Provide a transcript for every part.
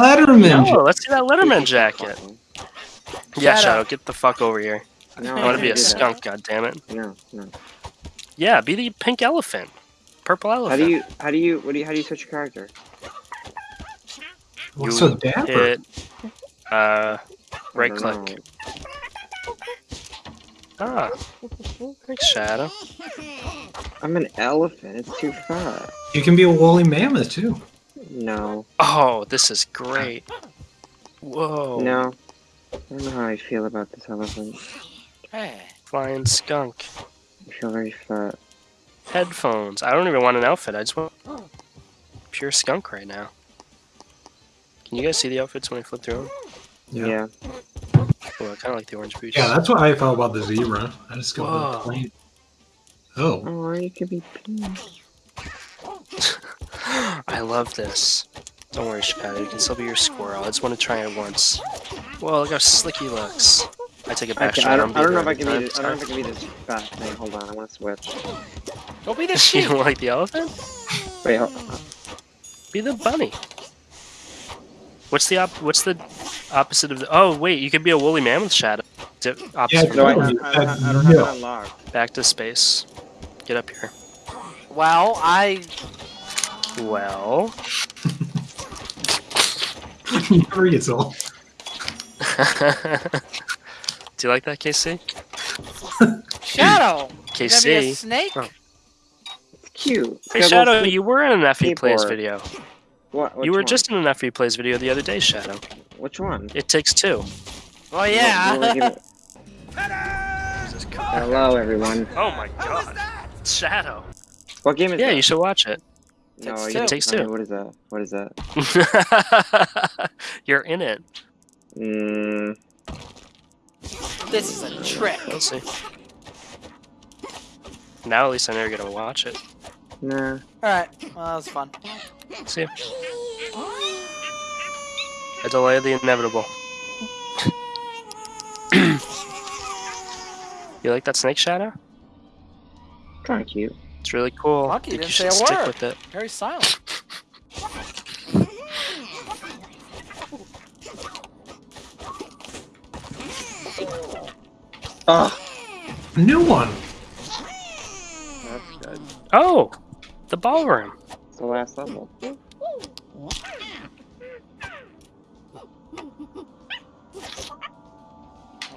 Letterman. No, let's see that Letterman jacket. Yeah, Shadow. Shadow, get the fuck over here. No, I want to be a can't do that. skunk, goddammit. No, no. Yeah, be the pink elephant. Purple elephant. How elephant. do you? How do you? What do you? How do you switch your character? What's You so dapper? hit, uh, right click. know. Ah, thanks, Shadow. I'm an elephant. It's too far. You can be a woolly mammoth too. No, Oh, this is great. Whoa. no. I don't know how I feel about this elephant. Hey. Flying skunk. I feel very fat. Headphones. I don't even want an outfit. I just want pure skunk right now. Can you guys see the outfits when I flip through them? Yeah. Yeah. Oh, I kind of like the orange boots. Yeah, that's what I felt about the zebra. I just go the plain. Oh, Oh, you could be pink. I love this. Don't worry, Shadow. You can still be your squirrel. I just want to try it once. Whoa, look how slick he looks. I take it I, back. can, Shadow. I don't. I'm don't know if I can be. This, I don't know if I can be this fat thing. Hold on. I want to switch. Don't be the You don't like the elephant? Wait. Hold, on. Be the bunny. What's the op- What's the opposite of the? Oh wait, you could be a woolly mammoth shadow. Di- opposite Yeah, no, I. I, I, I, don't have no. it. Back to space. Get up here. Well, I Well, Weasel. do you like that, KC? Shadow. You gonna a KC. snake? Oh. It's cute. Hey Got Shadow, you were in an FE Plays video. What? you were one? just in an FE Plays video the other day, Shadow. Which one? It takes two. Oh What- yeah. what was? Hello, everyone. Oh my god. Shadow. What game is Yeah, that? you should watch it. No, Takes you two. don't- Takes okay, two. What is that? What is that? You're in it. Mm, this is a trick. We'll see. Now at least I know you're gonna watch it. nah. Alright. Well, that was fun. See ya. A delay of the inevitable. you like that snake shadow? Kind of cute. It's really cool. Monkey I think didn't you say should a stick word. with it. Very silent. Oh, New one. that's good. Oh, the ballroom. It's the last level. Well,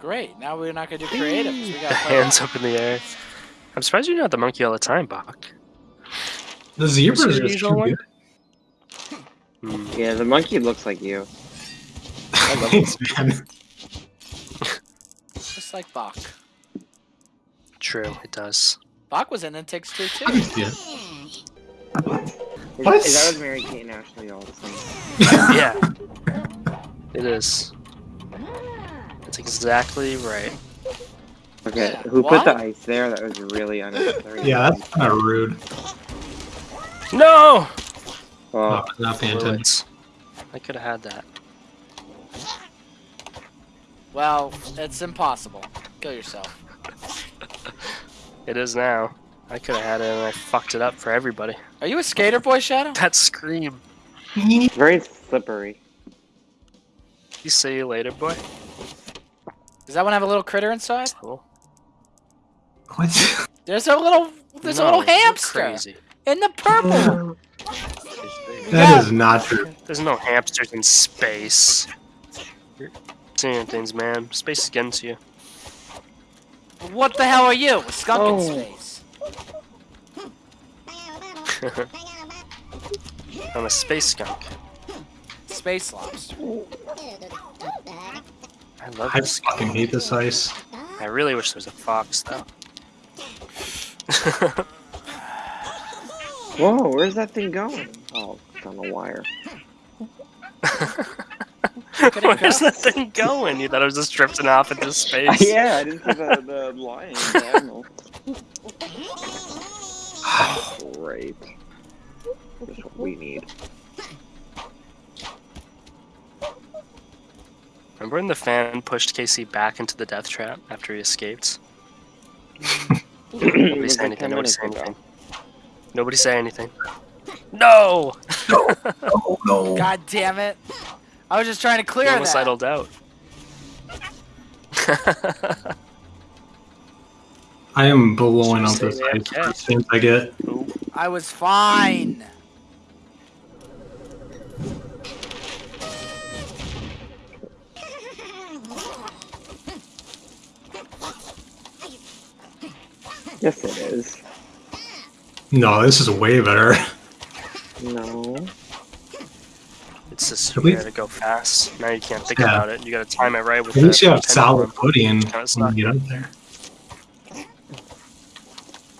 great. Now we're not gonna do creative. 'cause We The gotta play hands up in the air. I'm surprised you're not the monkey all the time, Bach. The zebra What's is just usual too one? good. Hmm. Yeah, the monkey looks like you. Thanks, man. Just like Bach. True, it does. Bach was in It Takes Two too. I can see it. Is, What? is that with Mary Kate and Ashley all the same? Yeah, it is. That's exactly right. Okay, Yeah, who put the ice there? That was really unnecessary. Yeah, that's kind of rude. No! Oh, Oh, not paying attention. I could have had that. Well, it's impossible. Kill yourself. It is now. I could have had it and I fucked it up for everybody. Are you a skater boy, Shadow? That scream. very slippery. You see you later, boy. Does that one have a little critter inside? Cool. What? There's a little there's a little hamster Crazy. in the purple. That is not true. There's no hamsters in space. You're seeing things, man. Space is getting to you. what the hell are you? A skunk Oh. in space. I'm a space skunk. Space lobster. I love I this. fucking hate this ice. I really wish there was a fox, though. Whoa, where's that thing going? Oh, it's on a wire. Where's that thing going? You thought it was just drifting off into space? yeah, I didn't see the, the line diagonal. Great. That's what we need. Remember when the fan pushed Casey back into the death trap after he escaped? Nobody It say anything. Nobody minutes say anything. Nobody say anything. No! Oh no. God damn it. I was just trying to You clear almost that. idled out. I am blowing up Stay this there, ice yeah. as as I get. I was fine. Yes, it is. No, this is way better. No. it's just At you least- gotta go fast. Now you can't think Yeah. about it. You gotta time it right with At least you have pendulum. solid footing Kinda when you get up there.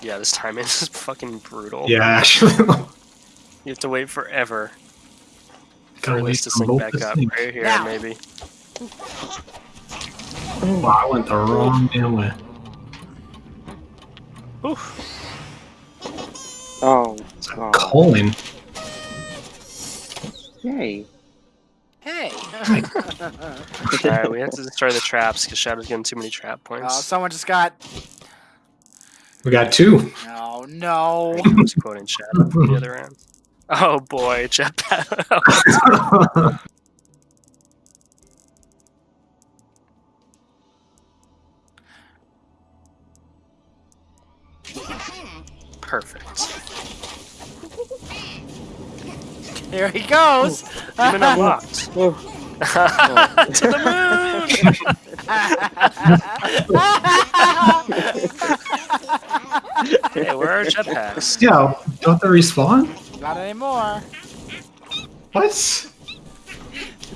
Yeah, this timing is fucking brutal. Yeah, actually. You have to wait forever for Gotta it wait to for sync back up. sync. Right here, Now. maybe. Wow, I went the wrong damn way. Oof. Oh. It's Oh. calling. Yay. Hey. Alright, we have to destroy the traps because Shadow's getting too many trap points. oh, points. someone just got. We got two. Oh, no, no. I was quoting Shadow from the other end. Oh boy, jetpack. Perfect. Here he goes. Even unlocked. Oh. to the moon! hey, where are jetpacks? yeah, don't they respawn? Not anymore. What?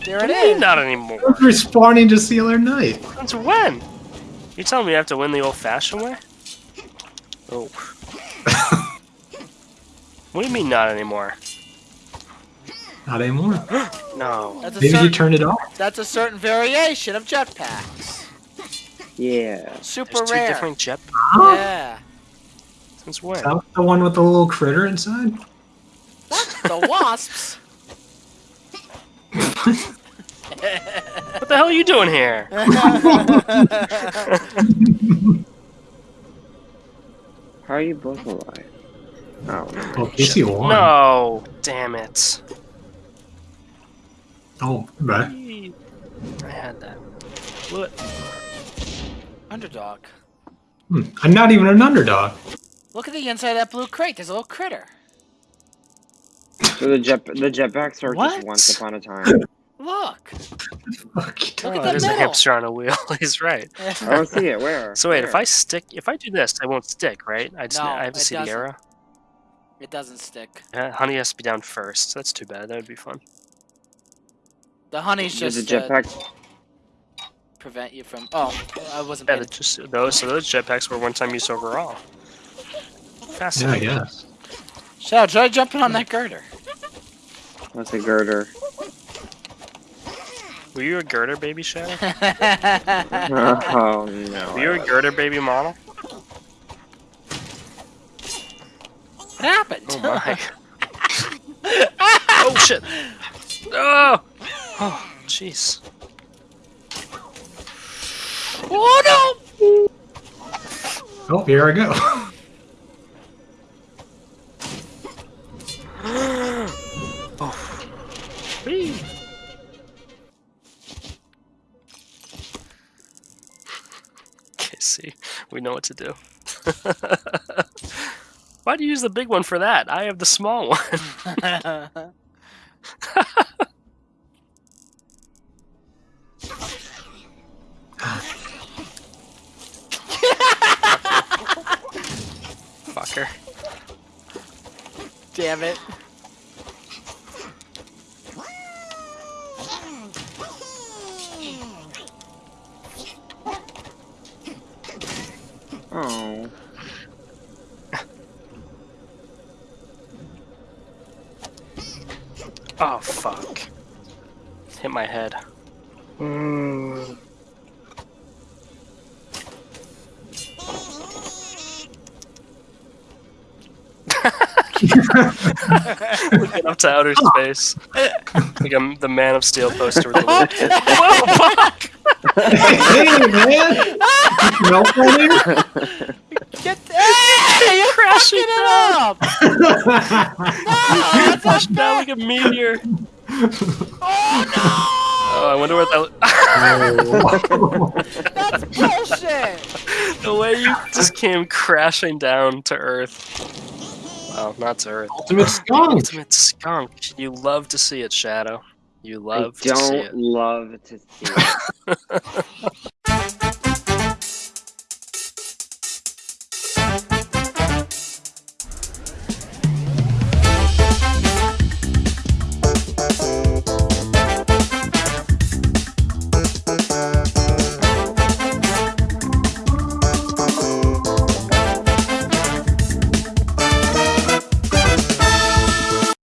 There What it do mean not anymore? They're respawning just the other night. Since when? You telling me you have to win the old-fashioned way? Oh. what do you mean not anymore? Not anymore. No. That's a, Maybe you certain, turned it off. that's a certain variation of jetpacks. Yeah. Super There's two rare. different jet. Yeah. Since when? Is that the one with the little critter inside? What? The wasps. What the hell are you doing here? How are you both alive? Oh. Oh, Casey won. No. Damn it. Oh, right. I had that. What? Underdog. Hmm. I'm not even an underdog. Look at the inside of that blue crate. There's a little critter. So the jet the jetpacks are What? just once upon a time. Look. Fuck. Look oh, at the there's a middle. hamster on a wheel. He's right. I don't see it. Where? So wait, if I stick, if I do this, I won't stick, right? I just, No, I have to see the doesn't. arrow. It doesn't stick. Yeah, honey has to be down first. That's too bad. That would be fun. The honey's Does just the uh, jetpack? prevent you from. Oh, I wasn't. Yeah, paying just those. So those jetpacks were one-time use overall. Yeah, I Fascinating. guess. Shadow, try jumping on that girder. What's a girder? Were you a girder baby shadow? oh no. Were you a girder baby model? what happened? Oh my. oh shit. Oh. Oh, jeez. oh no! Oh, here I go. we know what to do. Why do you use the big one for that? I have the small one. Fucker. Damn it! Oh. Oh fuck. Hit my head. Mm. Looking up to outer space. like I'm the Man of Steel poster with kid. Whoa, fuck! Hey, man! Melt on here? Get hey, you're crashing it up! No, that's not down like a meteor. Oh Oh, I wonder what that. That's bullshit. the way you just came crashing down to Earth. Well, not to Earth. Ultimate skunk. Ultimate skunk. You love to see it, Shadow. You love I to don't it. love to see it.